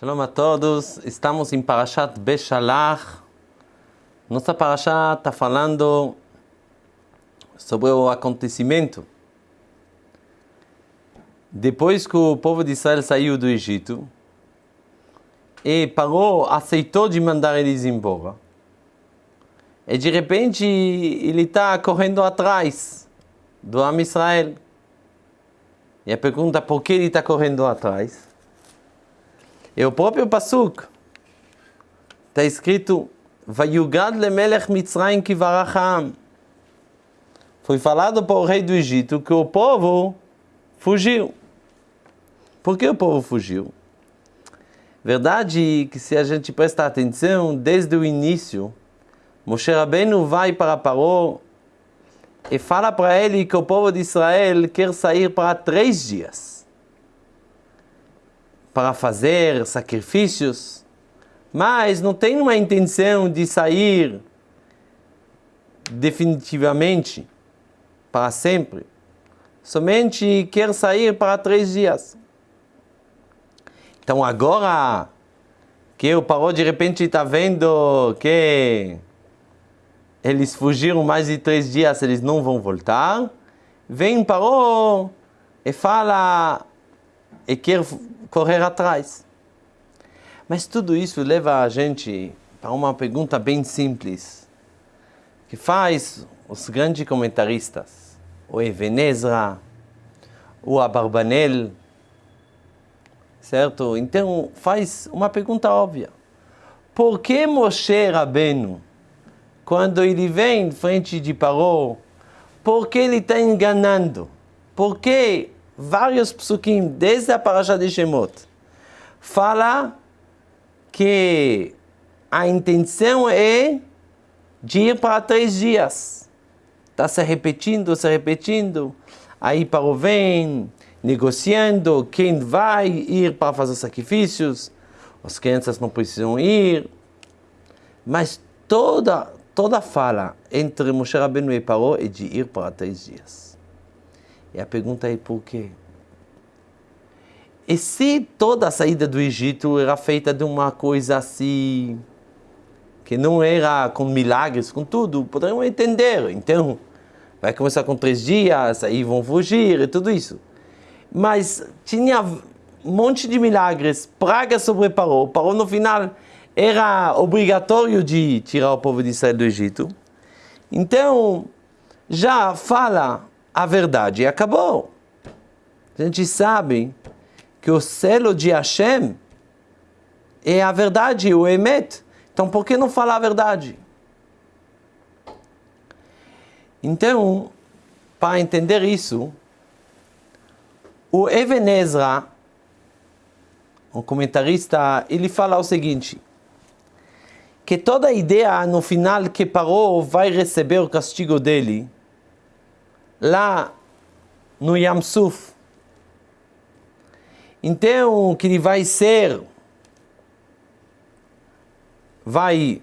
Shalom a todos, estamos em Parashat Beshalach. Nossa Parashat está falando sobre o acontecimento. Depois que o povo de Israel saiu do Egito, e Parou aceitou de mandar eles embora. E de repente ele está correndo atrás do Am Israel. E a pergunta por que ele está correndo atrás? É o próprio Pasuk. Está escrito Vayugad lemelech Mitzrayim kivaracham. Foi falado para o rei do Egito que o povo fugiu. Por que o povo fugiu? Verdade que se a gente prestar atenção, desde o início, Moshe Rabbeinu vai para Paró e fala para ele que o povo de Israel quer sair para três dias para fazer sacrifícios, mas não tem uma intenção de sair definitivamente para sempre. Somente quer sair para três dias. Então agora que o Paró de repente está vendo que eles fugiram mais de três dias, eles não vão voltar, vem Paró e fala e quer correr atrás. Mas tudo isso leva a gente para uma pergunta bem simples, que faz os grandes comentaristas, o Evenezra, o Abarbanel, certo? Então faz uma pergunta óbvia. Por que Moshe Rabbeinu, quando ele vem em frente de Paró, por que ele está enganando? Por que vários psukim, desde a parasha de Shemot, fala que a intenção é de ir para três dias. Está se repetindo, se repetindo. Aí para o vem, negociando quem vai ir para fazer sacrifícios. As crianças não precisam ir. Mas toda, toda fala entre Moshe Rabbeinu e Paró é de ir para três dias. E a pergunta é por quê? E se toda a saída do Egito era feita de uma coisa assim, que não era com milagres, com tudo, poderiam entender. Então, vai começar com três dias, aí vão fugir e tudo isso. Mas tinha um monte de milagres, praga sobre Paró. Paró no final era obrigatório de tirar o povo de Israel do Egito. Então, já fala a verdade acabou. A gente sabe que o selo de Hashem é a verdade, o Emet. Então, por que não falar a verdade? Então, para entender isso, o Even Ezra, um comentarista, ele fala o seguinte, que toda ideia no final que Parou vai receber o castigo dele, lá no Yamsuf. Então, que ele vai ser, vai,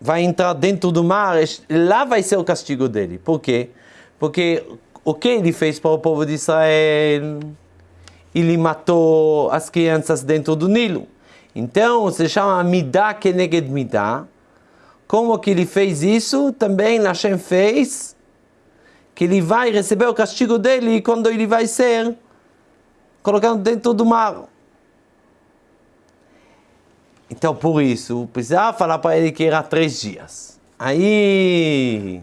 vai entrar dentro do mar, lá vai ser o castigo dele. Por quê? Porque o que ele fez para o povo de Israel? Ele matou as crianças dentro do Nilo. Então, se chama Midah Keneged Midah. Como que ele fez isso? Também Hashem fez que ele vai receber o castigo dele quando ele vai ser colocado dentro do mar. Então, por isso, precisava falar para ele que era três dias. Aí,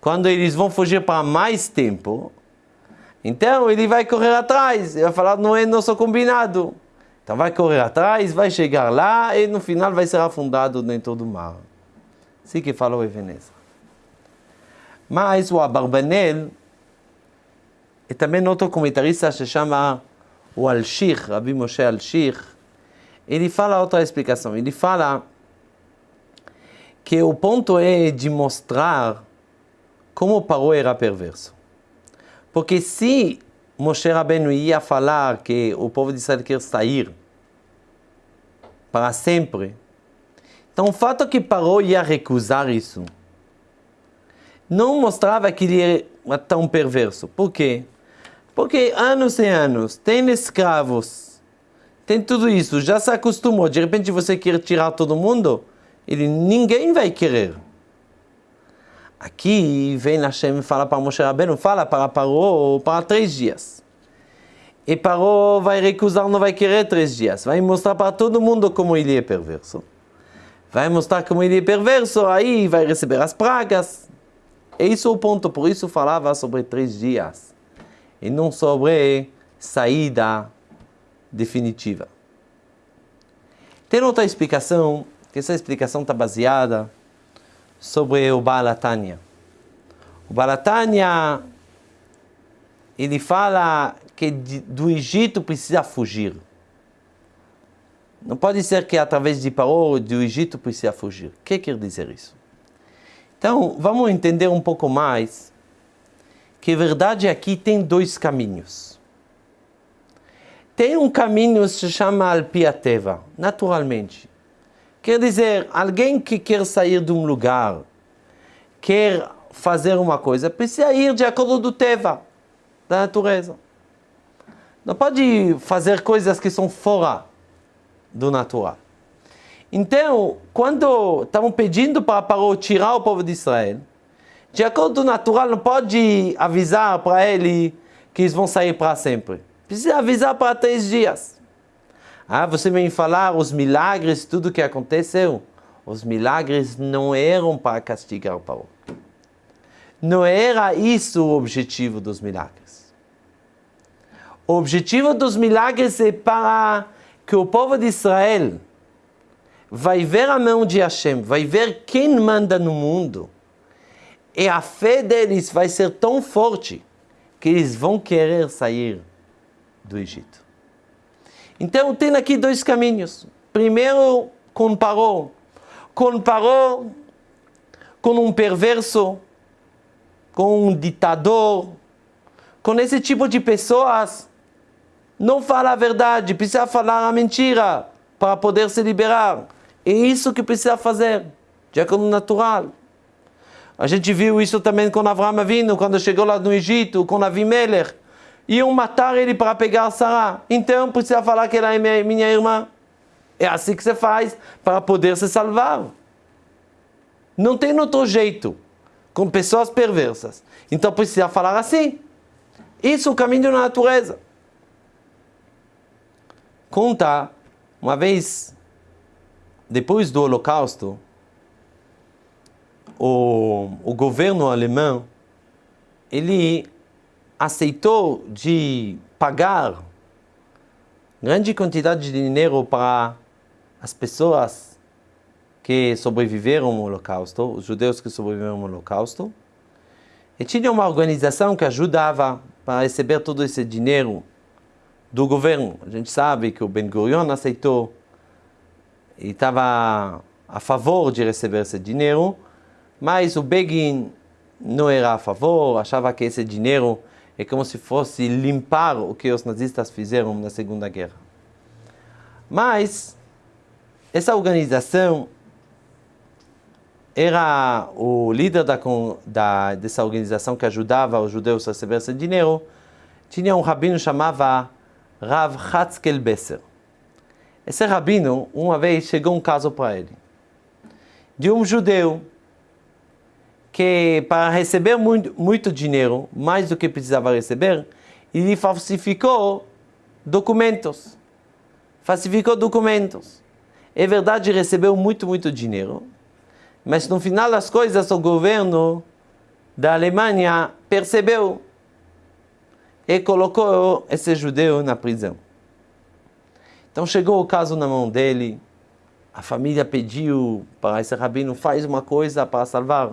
quando eles vão fugir para mais tempo, então ele vai correr atrás. Ele vai falar, não é nosso combinado. Então vai correr atrás, vai chegar lá e no final vai ser afundado dentro do mar. Assim que falou Ebenezer. Mas o Abarbanel e também outro comentarista se chama o Al-Shir, Rabbi Moshe Al-Shir, ele fala outra explicação. Ele fala que o ponto é de mostrar como Paró era perverso. Porque se Moshe Rabbeinu ia falar que o povo de Israel quer sair para sempre, então o fato que Paró ia recusar isso não mostrava que ele era tão perverso. Por quê? Porque anos e anos tem escravos, tem tudo isso, já se acostumou. De repente você quer tirar todo mundo, ele ninguém vai querer. Aqui vem Hashem e fala para Moshe Rabbeinu, fala para Paró para três dias. E Paró vai recusar, não vai querer três dias. Vai mostrar para todo mundo como ele é perverso. Vai mostrar como ele é perverso, aí vai receber as pragas. E isso é o ponto, por isso falava sobre três dias. E não sobre saída definitiva. Tem outra explicação, que essa explicação está baseada sobre o Balatanya. O Balatanya, ele fala que do Egito precisa fugir. Não pode ser que através de Paró do Egito precisa fugir. O que quer dizer isso? Então, vamos entender um pouco mais que verdade aqui tem dois caminhos. Tem um caminho que se chama Alpiateva, naturalmente. Quer dizer, alguém que quer sair de um lugar, quer fazer uma coisa, precisa ir de acordo do Teva, da natureza. Não pode fazer coisas que são fora do natural. Então, quando estavam pedindo para Paró tirar o povo de Israel, de acordo natural, não pode avisar para ele que eles vão sair para sempre. Precisa avisar para três dias. Ah, você vem falar os milagres, tudo que aconteceu. Os milagres não eram para castigar o Paró. Não era isso o objetivo dos milagres. O objetivo dos milagres é para que o povo de Israel vai ver a mão de Hashem, vai ver quem manda no mundo. E a fé deles vai ser tão forte que eles vão querer sair do Egito. Então tem aqui dois caminhos. Primeiro, comparou. Comparou com um perverso, com um ditador, com esse tipo de pessoas. Não fala a verdade, precisa falar a mentira para poder se liberar. É isso que precisa fazer, de acordo natural. A gente viu isso também com Avraham vindo quando chegou lá no Egito, com Avimelech iam matar ele para pegar Sarah. Então precisa falar que ela é minha irmã. É assim que você faz para poder se salvar. Não tem outro jeito com pessoas perversas. Então precisa falar assim. Isso é o caminho da natureza. Conta, uma vez, depois do Holocausto, o, o governo alemão, ele aceitou de pagar grande quantidade de dinheiro para as pessoas que sobreviveram ao Holocausto, os judeus que sobreviveram ao Holocausto, e tinha uma organização que ajudava para receber todo esse dinheiro do governo. A gente sabe que o Ben Gurion aceitou e estava a favor de receber esse dinheiro, mas o Begin não era a favor, achava que esse dinheiro é como se fosse limpar o que os nazistas fizeram na Segunda Guerra. Mas essa organização era o líder da, da, dessa organização que ajudava os judeus a receber esse dinheiro, tinha um rabino chamava Rav Hatzkel Besser. Esse rabino, uma vez, chegou um caso para ele, de um judeu que para receber muito, muito dinheiro, mais do que precisava receber, ele falsificou documentos. Falsificou documentos. É verdade, recebeu muito, muito dinheiro, mas no final das coisas o governo da Alemanha percebeu e colocou esse judeu na prisão. Então chegou o caso na mão dele, a família pediu para esse rabino faz uma coisa para salvar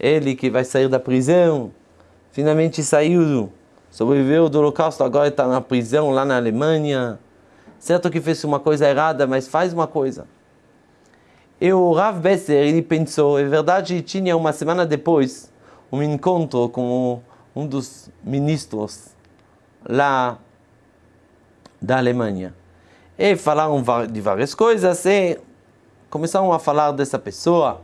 ele que vai sair da prisão, finalmente saiu, sobreviveu do holocausto, agora está na prisão lá na Alemanha. Certo que fez uma coisa errada, mas faz uma coisa. E o Rav Besser, ele pensou, é verdade, tinha uma semana depois um encontro com um dos ministros lá da Alemanha. E falaram de várias coisas e começaram a falar dessa pessoa.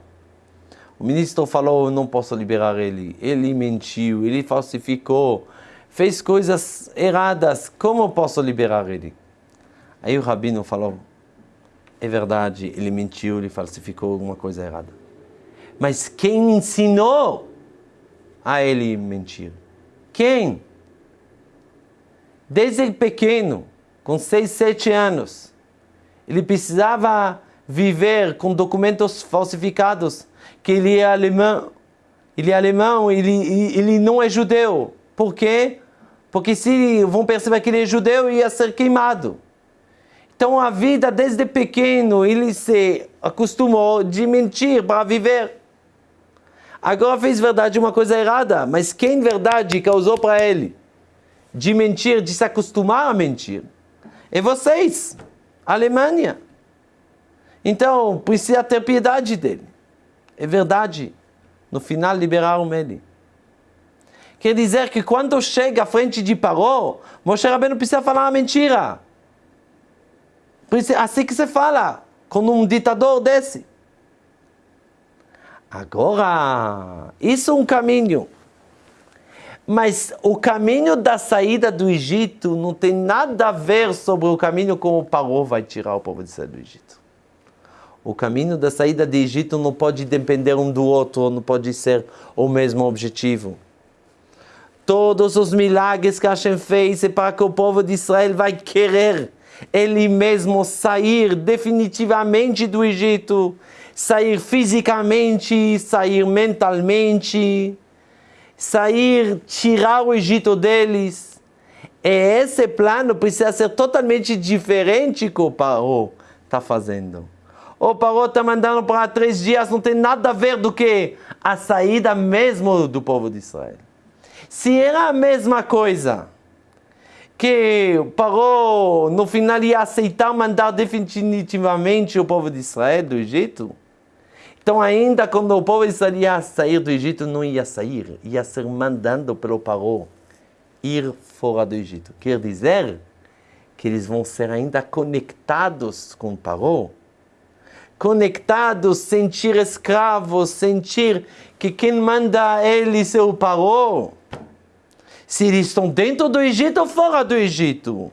O ministro falou, não posso liberar ele. Ele mentiu, ele falsificou, fez coisas erradas. Como posso liberar ele? Aí o rabino falou, é verdade, ele mentiu, ele falsificou alguma coisa errada. Mas quem ensinou a ele mentir? Quem? Desde pequeno, com 6, 7 anos, ele precisava viver com documentos falsificados, que ele é alemão, ele é alemão, ele, ele não é judeu. Por quê? Porque se vão perceber que ele é judeu, ia ser queimado. Então a vida desde pequeno ele se acostumou de mentir para viver. Agora fez verdade uma coisa errada, mas quem verdade causou para ele de mentir, de se acostumar a mentir? É vocês, Alemanha. Então precisa ter piedade dele. É verdade. No final liberaram ele. Quer dizer que quando chega à frente de Paró, Moshe Rabbeinu precisa falar uma mentira. Assim que se fala com um ditador desse. Agora, isso é um caminho. Mas o caminho da saída do Egito não tem nada a ver sobre o caminho como Paró vai tirar o povo de sair do Egito. O caminho da saída do Egito não pode depender um do outro, não pode ser o mesmo objetivo todos os milagres que Hashem fez é para que o povo de Israel vai querer ele mesmo sair definitivamente do Egito, sair fisicamente, sair mentalmente, sair, tirar o Egito deles. E esse plano precisa ser totalmente diferente que o Paró está fazendo. O Paró está mandando para três dias, não tem nada a ver do que a saída mesmo do povo de Israel. Se era a mesma coisa, que parou, no final ia aceitar mandar definitivamente o povo de Israel do Egito, então ainda quando o povo ia sair do Egito, não ia sair, ia ser mandando pelo parou ir fora do Egito. Quer dizer que eles vão ser ainda conectados com o parou, conectados, sentir escravos, sentir que quem manda eles é o parou se eles estão dentro do Egito ou fora do Egito.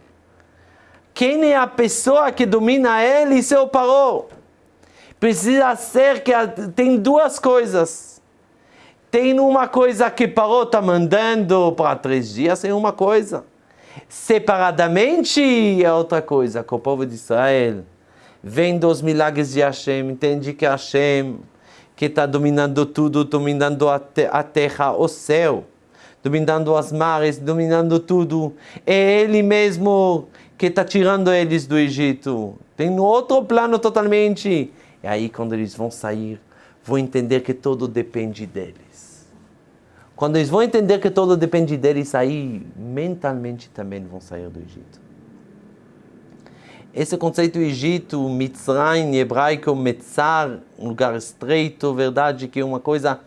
Quem é a pessoa que domina ele, seu parou? Precisa ser que tem duas coisas. Tem uma coisa que parou está mandando para três dias, é uma coisa. Separadamente é outra coisa, que o povo de Israel vem dos milagres de Hashem, entende que Hashem que está dominando tudo, dominando a, te a terra, o céu dominando as mares, dominando tudo. É Ele mesmo que está tirando eles do Egito. Tem outro plano totalmente. E aí, quando eles vão sair, vão entender que tudo depende deles. Quando eles vão entender que tudo depende deles, aí mentalmente também vão sair do Egito. Esse conceito Egito, Mitzrayim, hebraico, Metzar, um lugar estreito, verdade que é uma coisa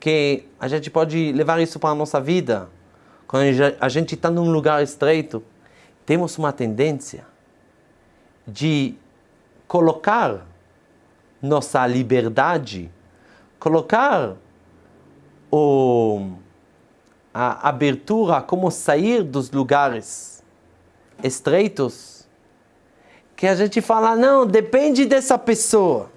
que a gente pode levar isso para a nossa vida. Quando a gente está num lugar estreito, temos uma tendência de colocar nossa liberdade, colocar o, a abertura, como sair dos lugares estreitos, que a gente fala, não, depende dessa pessoa.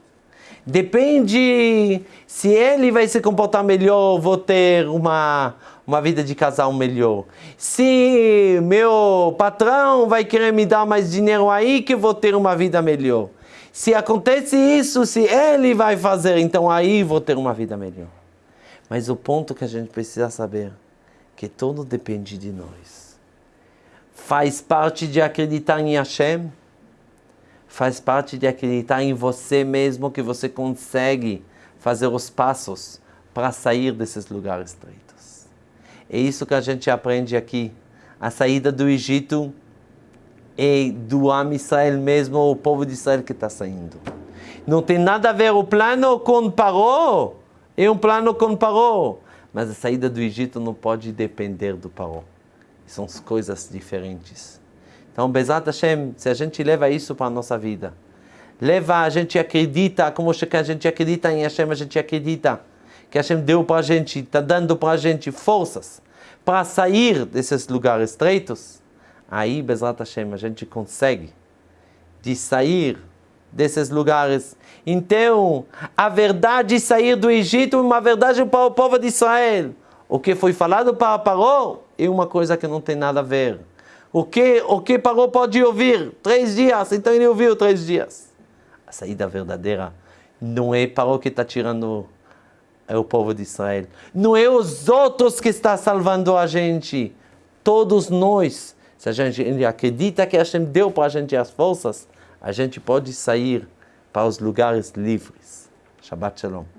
Depende se ele vai se comportar melhor, vou ter uma, uma vida de casal melhor. Se meu patrão vai querer me dar mais dinheiro aí, que vou ter uma vida melhor. Se acontece isso, se ele vai fazer, então aí vou ter uma vida melhor. Mas o ponto que a gente precisa saber que tudo depende de nós. Faz parte de acreditar em Hashem faz parte de acreditar em você mesmo que você consegue fazer os passos para sair desses lugares estreitos. É isso que a gente aprende aqui. A saída do Egito é do Am Israel mesmo, o povo de Israel que está saindo. Não tem nada a ver o plano com Paró, é um plano com Paró. Mas a saída do Egito não pode depender do Paró. São coisas diferentes. Então, Bezat Hashem, se a gente leva isso para a nossa vida, leva, a gente acredita, como a gente acredita em Hashem, a gente acredita que Hashem deu para a gente, está dando para a gente forças para sair desses lugares estreitos, aí, Bezat Hashem, a gente consegue de sair desses lugares. Então, a verdade de sair do Egito é uma verdade para o povo de Israel. O que foi falado para Paró é uma coisa que não tem nada a ver. O que, o que Paró pode ouvir? Três dias, então ele ouviu três dias. A saída verdadeira não é Paró que está tirando é o povo de Israel. Não é os outros que está salvando a gente. Todos nós. Se a gente acredita que gente deu para a gente as forças, a gente pode sair para os lugares livres. Shabbat Shalom.